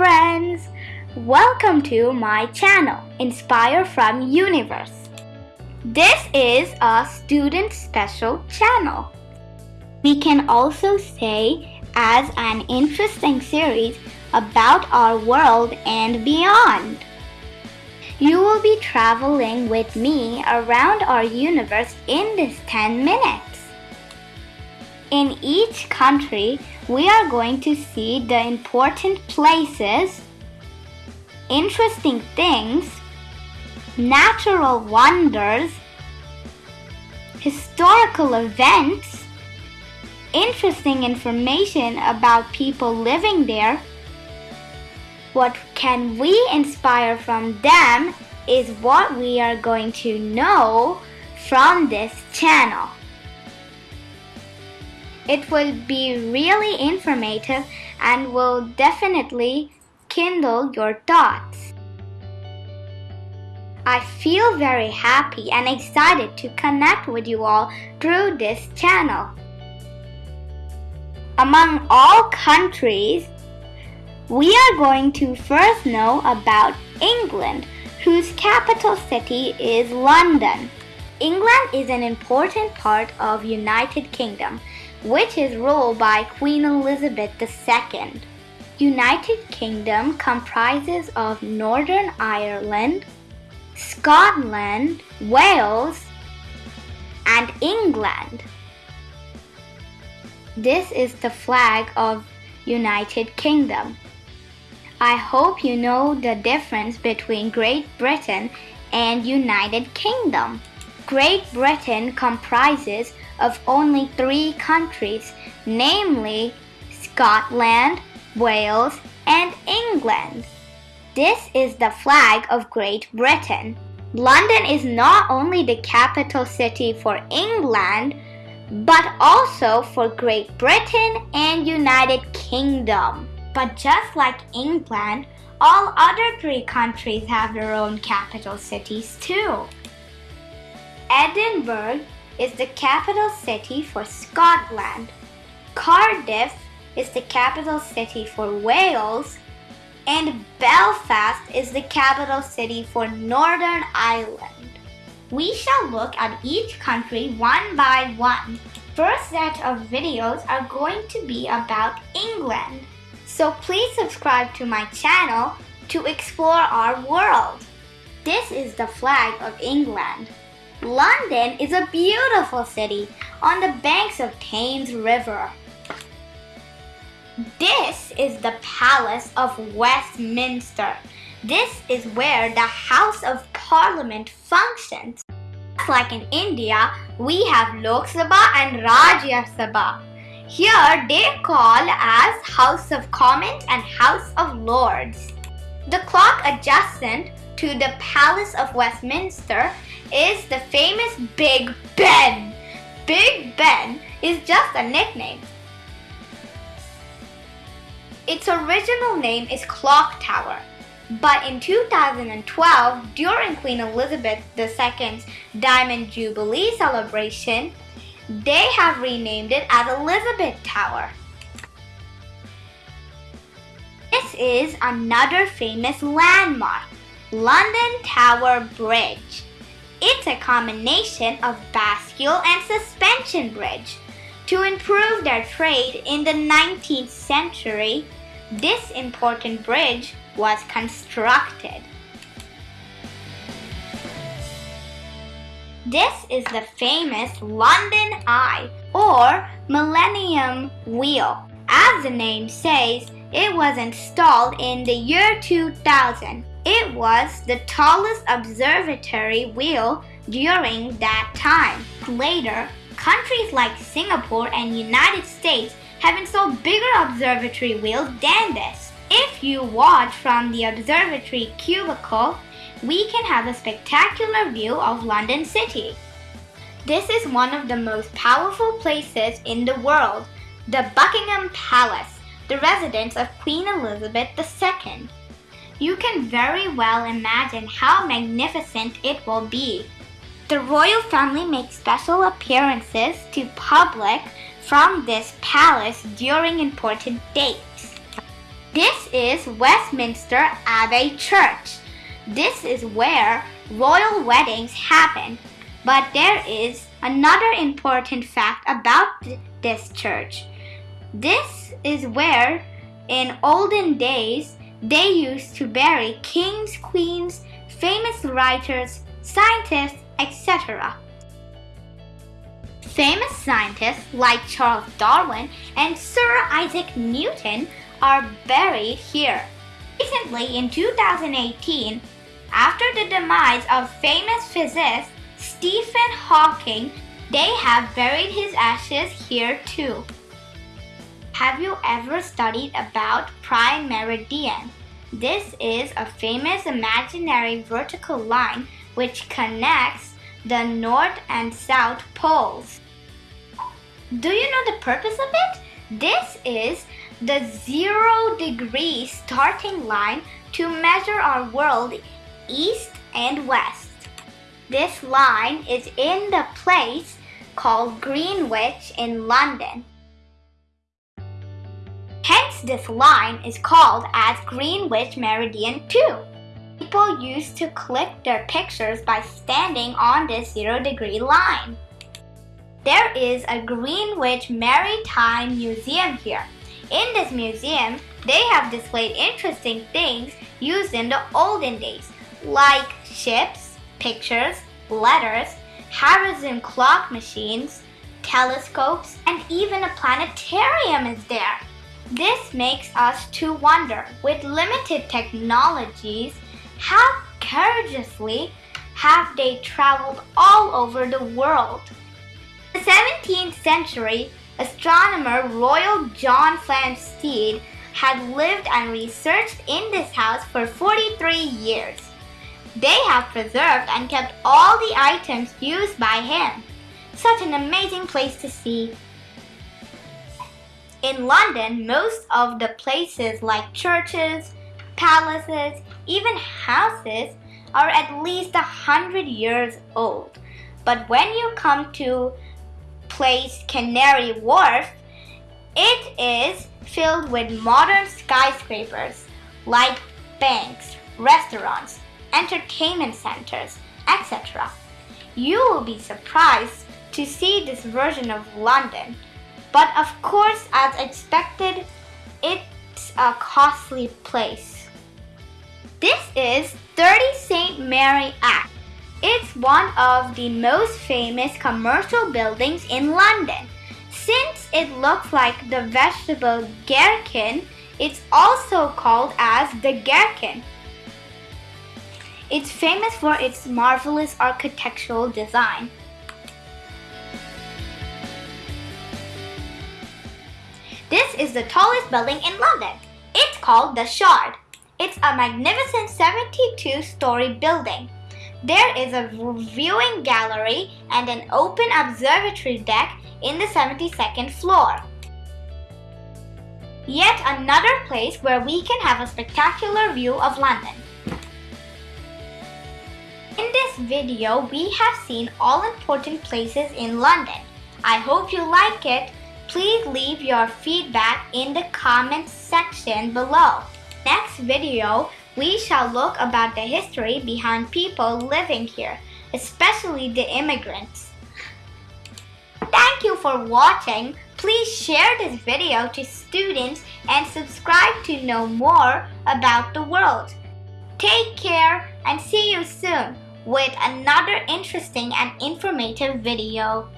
friends! Welcome to my channel, Inspire from Universe. This is a student special channel. We can also say as an interesting series about our world and beyond. You will be traveling with me around our universe in this 10 minutes. In each country, we are going to see the important places, interesting things, natural wonders, historical events, interesting information about people living there. What can we inspire from them is what we are going to know from this channel. It will be really informative and will definitely kindle your thoughts. I feel very happy and excited to connect with you all through this channel. Among all countries, we are going to first know about England, whose capital city is London. England is an important part of United Kingdom which is ruled by Queen Elizabeth II. United Kingdom comprises of Northern Ireland, Scotland, Wales, and England. This is the flag of United Kingdom. I hope you know the difference between Great Britain and United Kingdom. Great Britain comprises of only three countries, namely Scotland, Wales, and England. This is the flag of Great Britain. London is not only the capital city for England, but also for Great Britain and United Kingdom. But just like England, all other three countries have their own capital cities too. Edinburgh is the capital city for Scotland. Cardiff is the capital city for Wales. And Belfast is the capital city for Northern Ireland. We shall look at each country one by one. First set of videos are going to be about England. So please subscribe to my channel to explore our world. This is the flag of England. London is a beautiful city on the banks of Thames River. This is the Palace of Westminster. This is where the House of Parliament functions. Just like in India, we have Lok Sabha and Rajya Sabha. Here they call as House of Commons and House of Lords. The clock adjacent to the Palace of Westminster is the famous Big Ben. Big Ben is just a nickname. Its original name is Clock Tower, but in 2012, during Queen Elizabeth II's Diamond Jubilee celebration, they have renamed it as Elizabeth Tower. This is another famous landmark, London Tower Bridge. It's a combination of bascule and suspension bridge. To improve their trade in the 19th century, this important bridge was constructed. This is the famous London Eye or Millennium Wheel. As the name says, it was installed in the year 2000 it was the tallest observatory wheel during that time. Later, countries like Singapore and United States have installed bigger observatory wheels than this. If you watch from the observatory cubicle, we can have a spectacular view of London City. This is one of the most powerful places in the world, the Buckingham Palace, the residence of Queen Elizabeth II you can very well imagine how magnificent it will be. The royal family makes special appearances to public from this palace during important dates. This is Westminster Abbey Church. This is where royal weddings happen. But there is another important fact about this church. This is where, in olden days, they used to bury kings, queens, famous writers, scientists, etc. Famous scientists like Charles Darwin and Sir Isaac Newton are buried here. Recently, in 2018, after the demise of famous physicist Stephen Hawking, they have buried his ashes here too. Have you ever studied about prime meridian? This is a famous imaginary vertical line which connects the north and south poles. Do you know the purpose of it? This is the zero degree starting line to measure our world east and west. This line is in the place called Greenwich in London. This line is called as Greenwich Meridian 2. People used to click their pictures by standing on this zero degree line. There is a Greenwich Maritime Museum here. In this museum, they have displayed interesting things used in the olden days, like ships, pictures, letters, Harrison clock machines, telescopes, and even a planetarium is there. This makes us to wonder, with limited technologies, how courageously have they traveled all over the world? In the 17th century, astronomer Royal John Flamsteed had lived and researched in this house for 43 years. They have preserved and kept all the items used by him. Such an amazing place to see. In London, most of the places like churches, palaces, even houses are at least a hundred years old. But when you come to place Canary Wharf, it is filled with modern skyscrapers like banks, restaurants, entertainment centers, etc. You will be surprised to see this version of London. But of course, as expected, it's a costly place. This is 30 St. Mary Axe. It's one of the most famous commercial buildings in London. Since it looks like the vegetable gherkin, it's also called as the gherkin. It's famous for its marvelous architectural design. This is the tallest building in London. It's called the Shard. It's a magnificent 72-story building. There is a viewing gallery and an open observatory deck in the 72nd floor. Yet another place where we can have a spectacular view of London. In this video, we have seen all important places in London. I hope you like it. Please leave your feedback in the comments section below. Next video, we shall look about the history behind people living here, especially the immigrants. Thank you for watching. Please share this video to students and subscribe to know more about the world. Take care and see you soon with another interesting and informative video.